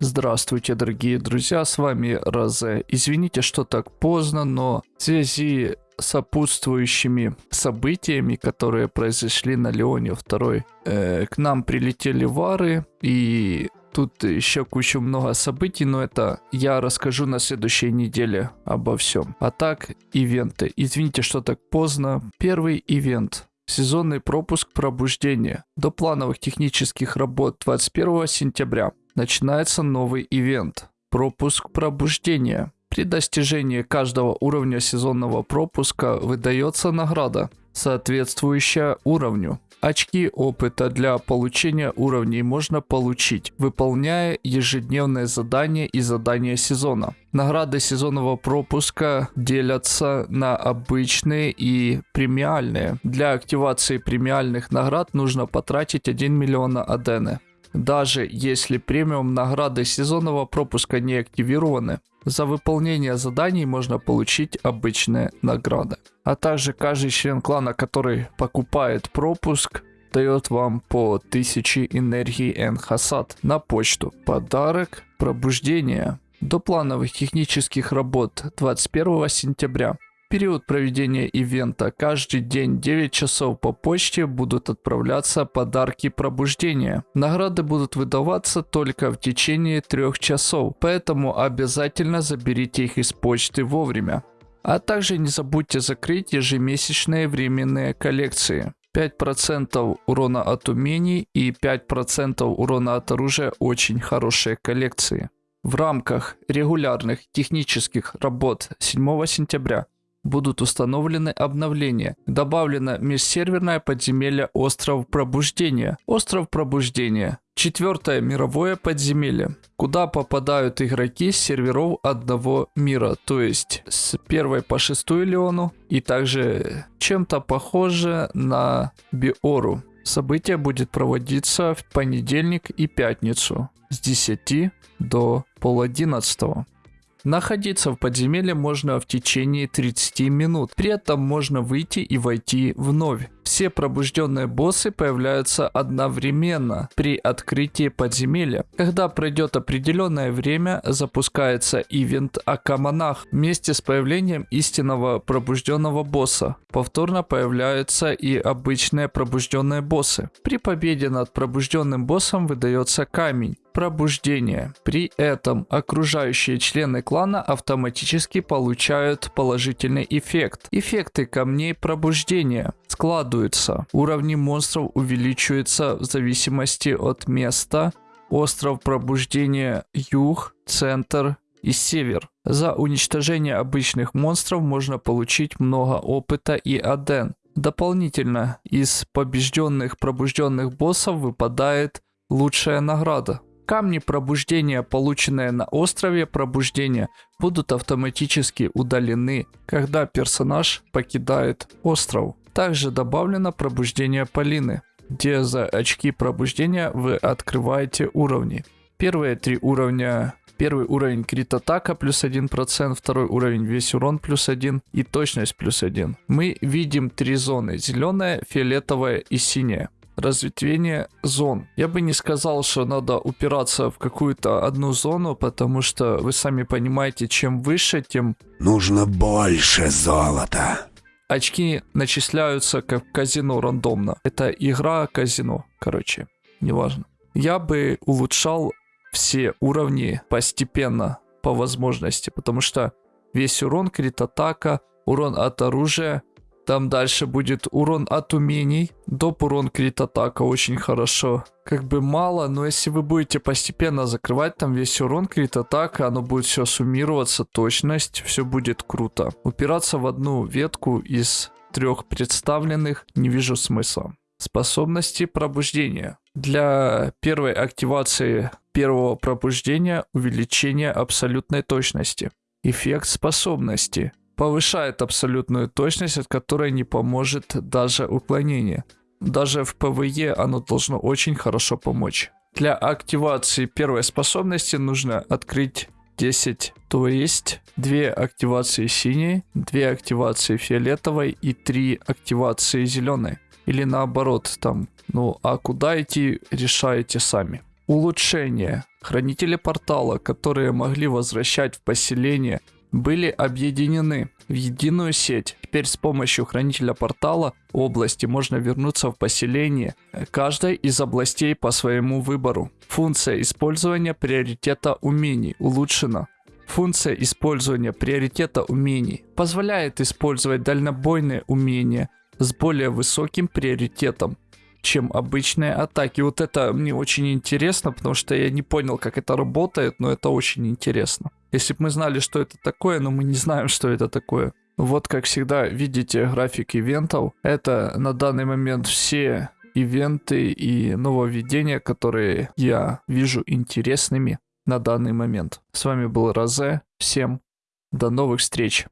Здравствуйте, дорогие друзья, с вами Розе. Извините, что так поздно, но в связи сопутствующими событиями, которые произошли на Леоне 2, э, к нам прилетели вары, и тут еще куча много событий, но это я расскажу на следующей неделе обо всем. А так, ивенты. Извините, что так поздно. Первый ивент. Сезонный пропуск пробуждения. До плановых технических работ 21 сентября начинается новый ивент. Пропуск пробуждения. При достижении каждого уровня сезонного пропуска выдается награда, соответствующая уровню. Очки опыта для получения уровней можно получить, выполняя ежедневные задания и задания сезона. Награды сезонного пропуска делятся на обычные и премиальные. Для активации премиальных наград нужно потратить 1 миллион адены. Даже если премиум награды сезонного пропуска не активированы, за выполнение заданий можно получить обычные награды. А также каждый член клана, который покупает пропуск, дает вам по 1000 энергии Энхасад на почту. Подарок пробуждения. До плановых технических работ 21 сентября период проведения ивента каждый день 9 часов по почте будут отправляться подарки пробуждения. Награды будут выдаваться только в течение 3 часов, поэтому обязательно заберите их из почты вовремя. А также не забудьте закрыть ежемесячные временные коллекции. 5% урона от умений и 5% урона от оружия очень хорошие коллекции. В рамках регулярных технических работ 7 сентября будут установлены обновления. Добавлено межсерверное подземелье Остров Пробуждения. Остров Пробуждения. Четвертое мировое подземелье, куда попадают игроки с серверов одного мира, то есть с первой по шестую Леону и также чем-то похоже на Биору. Событие будет проводиться в понедельник и пятницу с 10 до пол одиннадцатого. Находиться в подземелье можно в течение 30 минут. При этом можно выйти и войти вновь. Все пробужденные боссы появляются одновременно при открытии подземелья. Когда пройдет определенное время, запускается ивент Акамонах вместе с появлением истинного пробужденного босса. Повторно появляются и обычные пробужденные боссы. При победе над пробужденным боссом выдается камень пробуждения. При этом окружающие члены клана автоматически получают положительный эффект. Эффекты камней пробуждения складываются. Уровни монстров увеличиваются в зависимости от места. Остров пробуждения юг, центр и север. За уничтожение обычных монстров можно получить много опыта и аден. Дополнительно из побежденных пробужденных боссов выпадает лучшая награда. Камни пробуждения, полученные на острове пробуждения, будут автоматически удалены, когда персонаж покидает остров. Также добавлено пробуждение Полины, где за очки пробуждения вы открываете уровни. Первые три уровня Первый уровень крит атака плюс 1%, второй уровень весь урон плюс 1 и точность плюс 1. Мы видим три зоны, зеленая, фиолетовая и синяя разветвление зон. Я бы не сказал, что надо упираться в какую-то одну зону, потому что вы сами понимаете, чем выше, тем... Нужно больше золота. Очки начисляются как казино рандомно. Это игра казино, короче, неважно. Я бы улучшал все уровни постепенно, по возможности, потому что весь урон, крит атака, урон от оружия, там дальше будет урон от умений. Доп урон крит атака очень хорошо. Как бы мало, но если вы будете постепенно закрывать там весь урон крит атака, оно будет все суммироваться, точность, все будет круто. Упираться в одну ветку из трех представленных не вижу смысла. Способности пробуждения. Для первой активации первого пробуждения увеличение абсолютной точности. Эффект способности повышает абсолютную точность, от которой не поможет даже уклонение. Даже в PvE оно должно очень хорошо помочь. Для активации первой способности нужно открыть 10, то есть 2 активации синей, 2 активации фиолетовой и 3 активации зеленой. Или наоборот, там, ну а куда идти, решаете сами. Улучшения. Хранители портала, которые могли возвращать в поселение, были объединены в единую сеть. Теперь с помощью хранителя портала области можно вернуться в поселение каждой из областей по своему выбору. Функция использования приоритета умений улучшена. Функция использования приоритета умений позволяет использовать дальнобойные умения с более высоким приоритетом чем обычные атаки. Вот это мне очень интересно, потому что я не понял, как это работает, но это очень интересно. Если бы мы знали, что это такое, но мы не знаем, что это такое. Вот, как всегда, видите график ивентов. Это на данный момент все ивенты и нововведения, которые я вижу интересными на данный момент. С вами был Розе. Всем до новых встреч.